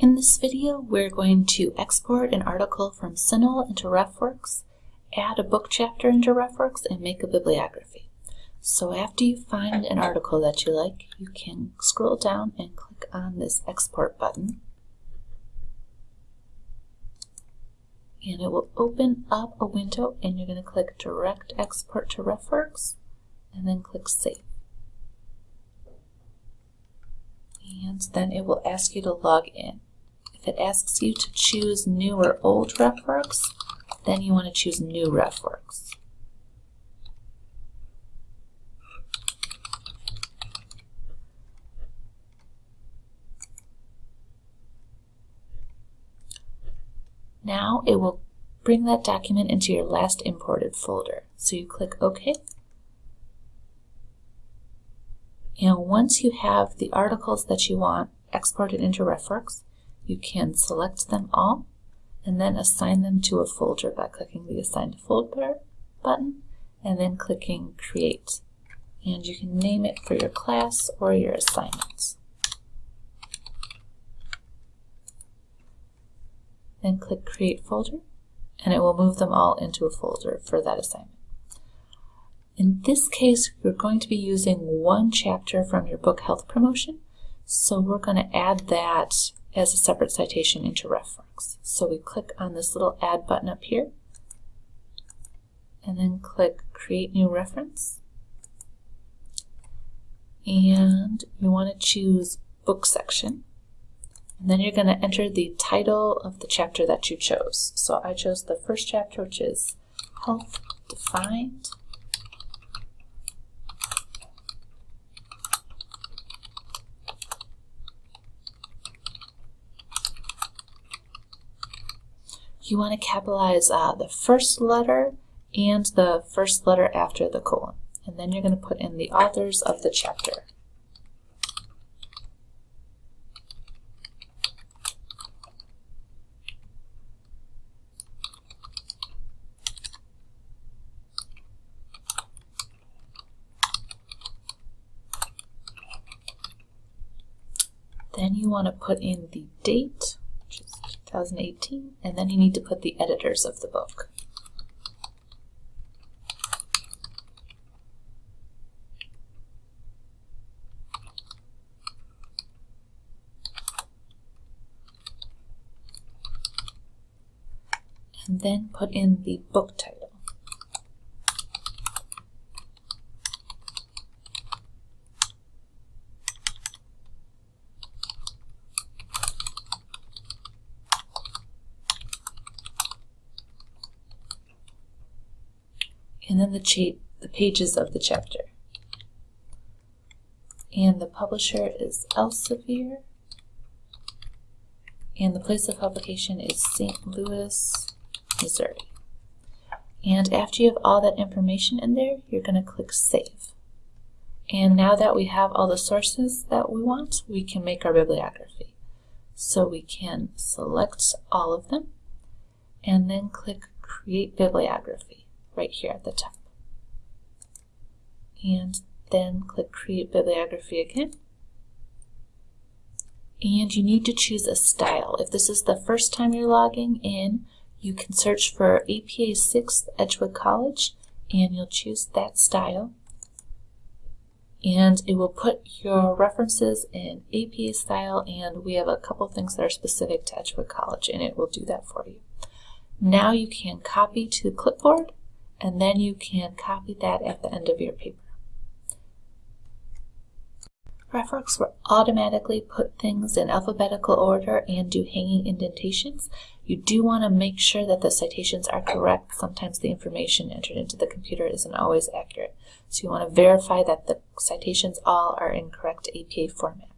In this video, we're going to export an article from CINAHL into RefWorks, add a book chapter into RefWorks, and make a bibliography. So after you find an article that you like, you can scroll down and click on this export button. And it will open up a window and you're going to click Direct Export to RefWorks and then click Save. And then it will ask you to log in. If it asks you to choose new or old RefWorks, then you want to choose new RefWorks. Now it will bring that document into your last imported folder. So you click OK. And once you have the articles that you want exported into RefWorks, you can select them all and then assign them to a folder by clicking the Assign to Folder button and then clicking Create. And you can name it for your class or your assignments. Then click Create Folder and it will move them all into a folder for that assignment. In this case, you're going to be using one chapter from your book Health Promotion, so we're going to add that as a separate citation into RefWorks. So we click on this little Add button up here, and then click Create New Reference. And you want to choose Book Section. And then you're going to enter the title of the chapter that you chose. So I chose the first chapter, which is Health Defined. You want to capitalize uh, the first letter and the first letter after the colon. And then you're going to put in the authors of the chapter. Then you want to put in the date 2018, and then you need to put the editors of the book. And then put in the book title. And then the, the pages of the chapter. And the publisher is Elsevier, and the place of publication is St. Louis, Missouri. And after you have all that information in there, you're going to click Save. And now that we have all the sources that we want, we can make our bibliography. So we can select all of them and then click Create Bibliography right here at the top. And then click Create Bibliography again. And you need to choose a style. If this is the first time you're logging in, you can search for APA 6th Edgewood College and you'll choose that style. And it will put your references in APA style and we have a couple things that are specific to Edgewood College and it will do that for you. Now you can copy to the clipboard and then you can copy that at the end of your paper. RefWorks will automatically put things in alphabetical order and do hanging indentations. You do want to make sure that the citations are correct. Sometimes the information entered into the computer isn't always accurate. So you want to verify that the citations all are in correct APA format.